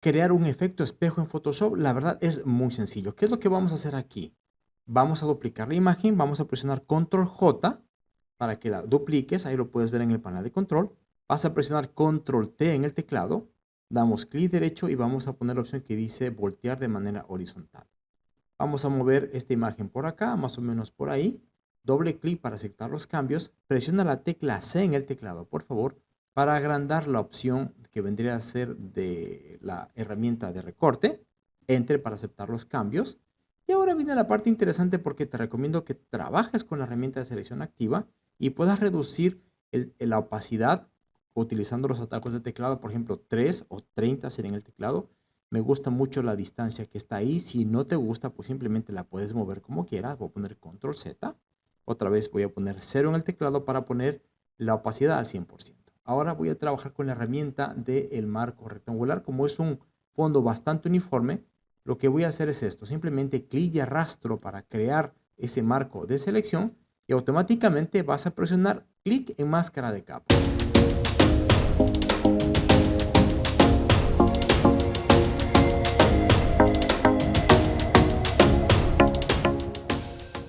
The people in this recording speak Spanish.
crear un efecto espejo en Photoshop, la verdad es muy sencillo. ¿Qué es lo que vamos a hacer aquí? Vamos a duplicar la imagen, vamos a presionar Control J para que la dupliques, ahí lo puedes ver en el panel de control. Vas a presionar Control T en el teclado, damos clic derecho y vamos a poner la opción que dice voltear de manera horizontal. Vamos a mover esta imagen por acá, más o menos por ahí. Doble clic para aceptar los cambios. Presiona la tecla C en el teclado, por favor, para agrandar la opción que vendría a ser de la herramienta de recorte. Entre para aceptar los cambios. Y ahora viene la parte interesante porque te recomiendo que trabajes con la herramienta de selección activa y puedas reducir la opacidad utilizando los atajos de teclado, por ejemplo 3 o 30 en el teclado. Me gusta mucho la distancia que está ahí. Si no te gusta, pues simplemente la puedes mover como quieras. Voy a poner control Z. Otra vez voy a poner 0 en el teclado para poner la opacidad al 100%. Ahora voy a trabajar con la herramienta del marco rectangular. Como es un fondo bastante uniforme, lo que voy a hacer es esto. Simplemente clic y arrastro para crear ese marco de selección y automáticamente vas a presionar clic en máscara de capa.